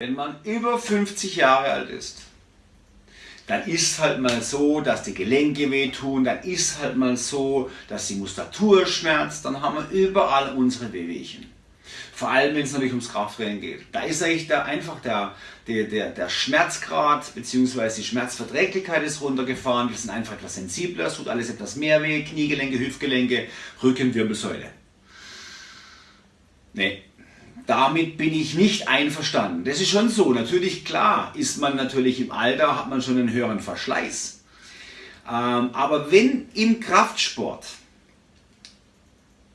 Wenn man über 50 Jahre alt ist, dann ist halt mal so, dass die Gelenke wehtun, dann ist halt mal so, dass die Muskulatur schmerzt, dann haben wir überall unsere Wehwehchen. Vor allem, wenn es natürlich ums Krafttraining geht. Da ist eigentlich der, einfach der, der, der, der Schmerzgrad bzw. die Schmerzverträglichkeit ist runtergefahren. Wir sind einfach etwas sensibler, es tut alles etwas mehr weh, Kniegelenke, Hüftgelenke, Rücken, Wirbelsäule. Nee, damit bin ich nicht einverstanden. Das ist schon so. Natürlich, klar, ist man natürlich im Alter, hat man schon einen höheren Verschleiß. Ähm, aber wenn im Kraftsport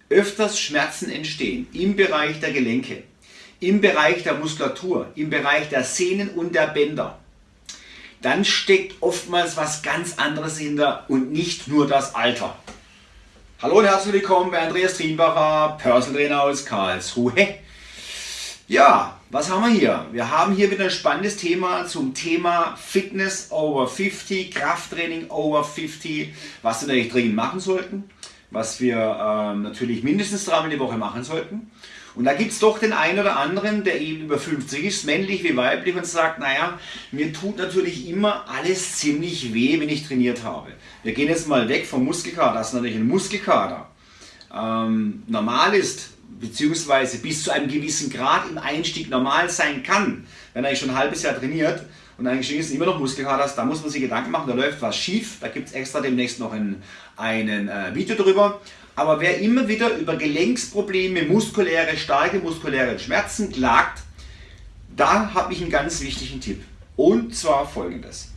öfters Schmerzen entstehen, im Bereich der Gelenke, im Bereich der Muskulatur, im Bereich der Sehnen und der Bänder, dann steckt oftmals was ganz anderes hinter und nicht nur das Alter. Hallo und herzlich willkommen bei Andreas Trienbacher, Personal Trainer aus Karlsruhe. Ja, was haben wir hier? Wir haben hier wieder ein spannendes Thema zum Thema Fitness over 50, Krafttraining over 50, was wir natürlich dringend machen sollten, was wir ähm, natürlich mindestens dreimal die Woche machen sollten. Und da gibt es doch den einen oder anderen, der eben über 50 ist, männlich wie weiblich, und sagt, naja, mir tut natürlich immer alles ziemlich weh, wenn ich trainiert habe. Wir gehen jetzt mal weg vom Muskelkater, das ist natürlich ein Muskelkater. Ähm, normal ist, beziehungsweise bis zu einem gewissen Grad im Einstieg normal sein kann, wenn er schon ein halbes Jahr trainiert und eigentlich ist immer noch Muskelkater, da muss man sich Gedanken machen, da läuft was schief, da gibt es extra demnächst noch ein einen äh, Video drüber. Aber wer immer wieder über Gelenksprobleme, muskuläre, starke muskuläre Schmerzen klagt, da habe ich einen ganz wichtigen Tipp. Und zwar folgendes.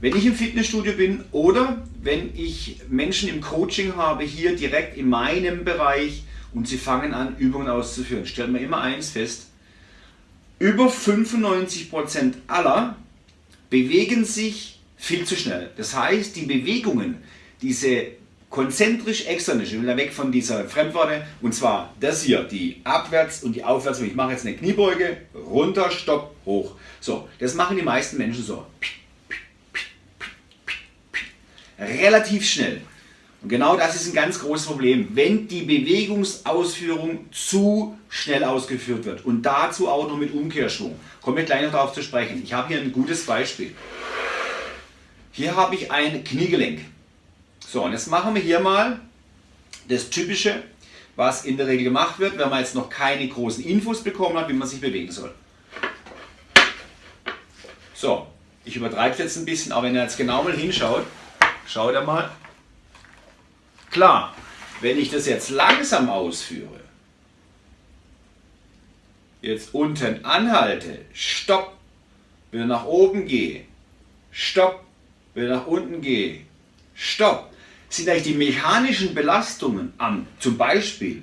Wenn ich im Fitnessstudio bin oder wenn ich Menschen im Coaching habe, hier direkt in meinem Bereich, und sie fangen an, Übungen auszuführen. Stellt man immer eins fest, über 95% aller bewegen sich viel zu schnell. Das heißt, die Bewegungen, diese konzentrisch externe, ich will da weg von dieser Fremdworte, und zwar das hier, die Abwärts- und die Aufwärts, ich mache jetzt eine Kniebeuge, runter, stopp, hoch. So, das machen die meisten Menschen so. Relativ schnell. Und genau das ist ein ganz großes Problem, wenn die Bewegungsausführung zu schnell ausgeführt wird und dazu auch noch mit Umkehrschwung. Kommen wir gleich noch darauf zu sprechen. Ich habe hier ein gutes Beispiel. Hier habe ich ein Kniegelenk. So, und jetzt machen wir hier mal das Typische, was in der Regel gemacht wird, wenn man jetzt noch keine großen Infos bekommen hat, wie man sich bewegen soll. So, ich übertreibe es jetzt ein bisschen, aber wenn ihr jetzt genau mal hinschaut, schaut ihr mal, Klar, wenn ich das jetzt langsam ausführe, jetzt unten anhalte, stopp, wieder nach oben gehe, stopp, wieder nach unten gehe, stopp, sind eigentlich die mechanischen Belastungen am, zum Beispiel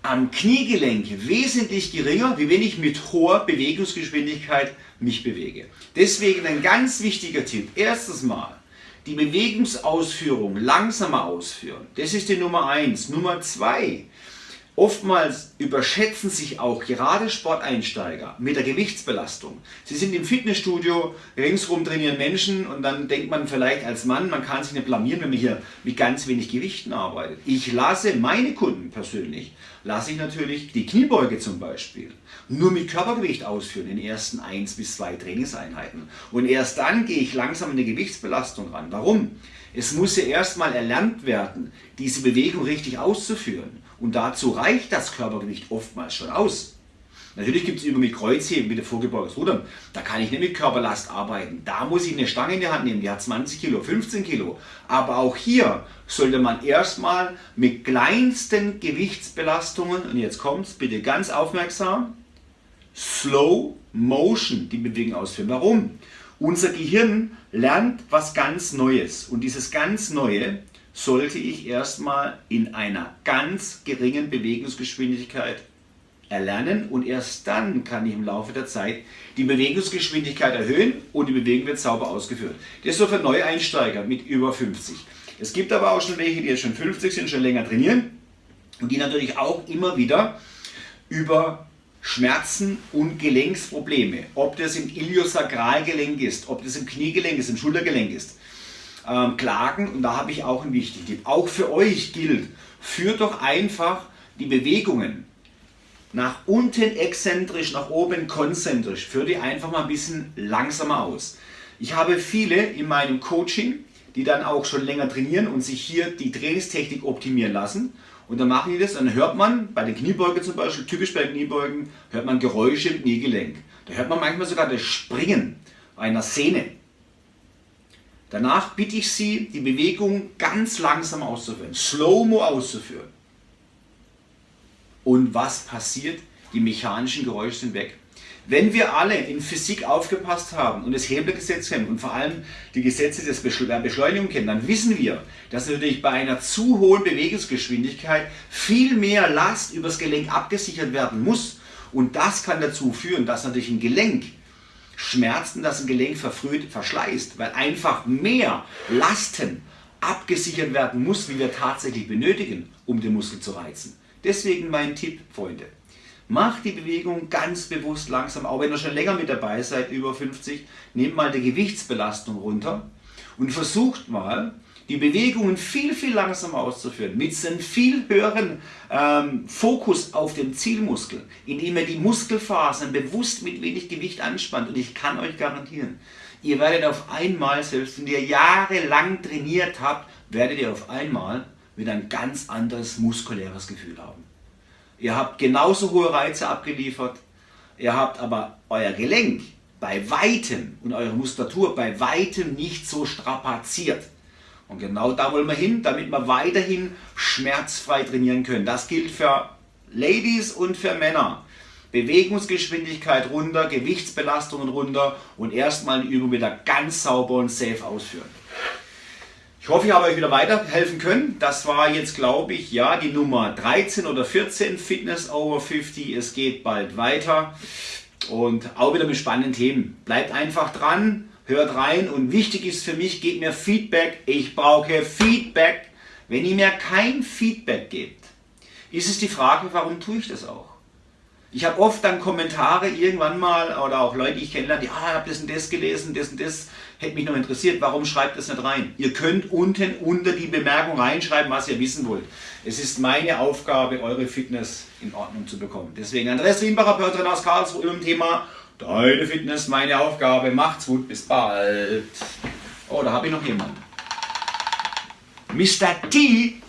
am Kniegelenk wesentlich geringer, wie wenn ich mit hoher Bewegungsgeschwindigkeit mich bewege. Deswegen ein ganz wichtiger Tipp. Erstens mal, die Bewegungsausführung langsamer ausführen. Das ist die Nummer eins. Nummer zwei. Oftmals überschätzen sich auch gerade Sporteinsteiger mit der Gewichtsbelastung. Sie sind im Fitnessstudio, ringsrum trainieren Menschen und dann denkt man vielleicht als Mann, man kann sich nicht blamieren, wenn man hier mit ganz wenig Gewichten arbeitet. Ich lasse meine Kunden persönlich, lasse ich natürlich die Kniebeuge zum Beispiel nur mit Körpergewicht ausführen in den ersten 1 bis 2 Trainingseinheiten. Und erst dann gehe ich langsam in eine Gewichtsbelastung ran. Warum? Es muss ja erstmal erlernt werden, diese Bewegung richtig auszuführen. Und dazu reicht das Körpergewicht oftmals schon aus. Natürlich gibt es Übungen mit Kreuzheben, mit vorgebeugtes Rudern. Da kann ich nicht mit Körperlast arbeiten. Da muss ich eine Stange in die Hand nehmen, die hat 20 Kilo, 15 Kilo. Aber auch hier sollte man erstmal mit kleinsten Gewichtsbelastungen, und jetzt kommt es, bitte ganz aufmerksam, Slow Motion die Bewegung ausführen. Warum? Unser Gehirn lernt was ganz Neues und dieses ganz Neue sollte ich erstmal in einer ganz geringen Bewegungsgeschwindigkeit erlernen und erst dann kann ich im Laufe der Zeit die Bewegungsgeschwindigkeit erhöhen und die Bewegung wird sauber ausgeführt. Das ist so für Neueinsteiger mit über 50. Es gibt aber auch schon welche, die jetzt schon 50 sind, schon länger trainieren und die natürlich auch immer wieder über Schmerzen und Gelenksprobleme, ob das im Iliosakralgelenk ist, ob das im Kniegelenk ist, im Schultergelenk ist, ähm, klagen. Und da habe ich auch einen wichtigen Tipp. Auch für euch gilt, führt doch einfach die Bewegungen nach unten exzentrisch, nach oben konzentrisch. Führ die einfach mal ein bisschen langsamer aus. Ich habe viele in meinem Coaching, die dann auch schon länger trainieren und sich hier die Trainingstechnik optimieren lassen. Und dann machen die das und dann hört man bei den Kniebeugen zum Beispiel, typisch bei Kniebeugen, hört man Geräusche im Kniegelenk. Da hört man manchmal sogar das Springen einer Sehne. Danach bitte ich Sie, die Bewegung ganz langsam auszuführen, slow-mo auszuführen. Und was passiert? Die mechanischen Geräusche sind weg. Wenn wir alle in Physik aufgepasst haben und das Hebelgesetz kennen und vor allem die Gesetze der Beschleunigung kennen, dann wissen wir, dass natürlich bei einer zu hohen Bewegungsgeschwindigkeit viel mehr Last übers Gelenk abgesichert werden muss. Und das kann dazu führen, dass natürlich ein Gelenk Schmerzen, dass ein Gelenk verfrüht verschleißt, weil einfach mehr Lasten abgesichert werden muss, wie wir tatsächlich benötigen, um den Muskel zu reizen. Deswegen mein Tipp, Freunde. Macht die Bewegung ganz bewusst langsam, auch wenn ihr schon länger mit dabei seid, über 50, nehmt mal die Gewichtsbelastung runter und versucht mal, die Bewegungen viel, viel langsamer auszuführen, mit einem viel höheren ähm, Fokus auf den Zielmuskel, indem ihr die Muskelfasern bewusst mit wenig Gewicht anspannt. Und ich kann euch garantieren, ihr werdet auf einmal, selbst wenn ihr jahrelang trainiert habt, werdet ihr auf einmal wieder ein ganz anderes muskuläres Gefühl haben. Ihr habt genauso hohe Reize abgeliefert, ihr habt aber euer Gelenk bei weitem und eure Muskulatur bei weitem nicht so strapaziert. Und genau da wollen wir hin, damit wir weiterhin schmerzfrei trainieren können. Das gilt für Ladies und für Männer. Bewegungsgeschwindigkeit runter, Gewichtsbelastungen runter und erstmal die Übung wieder ganz sauber und safe ausführen. Ich hoffe, ich habe euch wieder weiterhelfen können. Das war jetzt, glaube ich, ja, die Nummer 13 oder 14, Fitness over 50. Es geht bald weiter und auch wieder mit spannenden Themen. Bleibt einfach dran hört rein und wichtig ist für mich, gebt mir Feedback. Ich brauche Feedback. Wenn ihr mir kein Feedback gebt, ist es die Frage, warum tue ich das auch? Ich habe oft dann Kommentare irgendwann mal oder auch Leute, die ich kennenlerne, die, ah, ich habe das und das gelesen, das und das, hätte mich noch interessiert, warum schreibt das nicht rein? Ihr könnt unten unter die Bemerkung reinschreiben, was ihr wissen wollt. Es ist meine Aufgabe, eure Fitness in Ordnung zu bekommen. Deswegen Andreas Riembacher, Pörtrin aus Karlsruhe im Thema Deine Fitness, meine Aufgabe. Macht's gut, bis bald. Oh, da habe ich noch jemanden. Mr. T